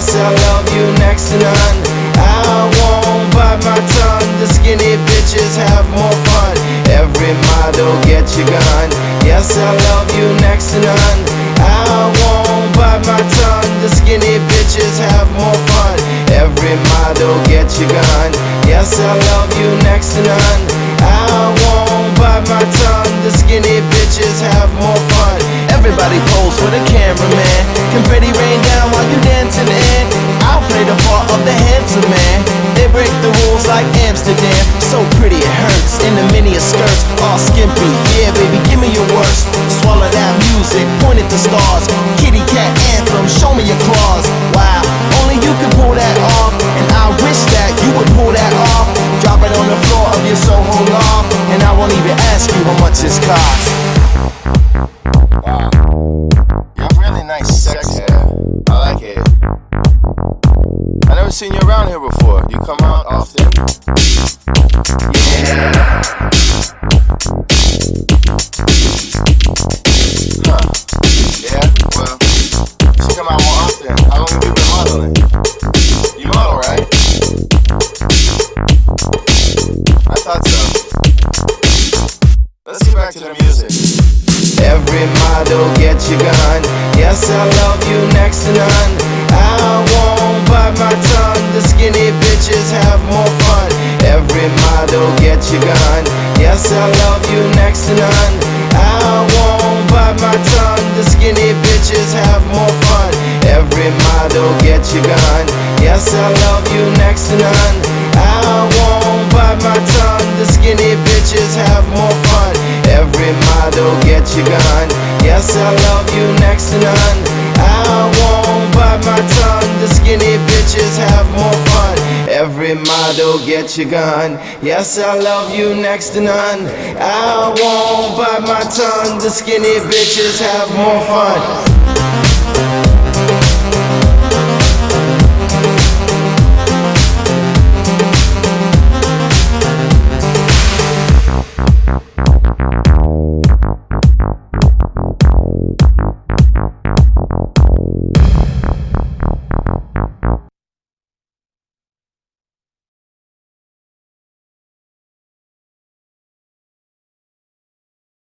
Yes, I love you next to none. I won't bite my tongue. The skinny bitches have more fun. Every model get your gun. Yes, I love you next to none. I won't bite my tongue. The skinny bitches have more fun. Every model get your gun. Yes, I love you next to none. While you dancing in. I'll play the part of the handsome man. They break the rules like Amsterdam. So pretty it hurts in the mini skirts, all skimpy. Yeah, baby, give me your worst. Swallow that music, point at the stars. Kitty cat anthem, show me your claws. Wow, only you can pull that off, and I wish that you would pull that off. Drop it on the floor of your Soho loft, and I won't even ask you how much this costs. Seen you around here before. You come out often? Yeah. Huh. Yeah, well, you come out more often. How long have you been modeling? You model, right? I thought so. Let's get back to the music. Every model get your gun. Yes, I love you next to none. Bitches have more fun. Every model get your gun. Yes, I love you next to none. I won't bite my tongue. The skinny bitches have more fun. Every model get your gun. Yes, I love you next to none. I won't bite my tongue. The skinny bitches have more fun. Every model get your gun. Yes, I love you next to none. I won't bite my tongue. The skinny Model get your gun. Yes, I love you next to none. I won't bite my tongue. The skinny bitches have more fun.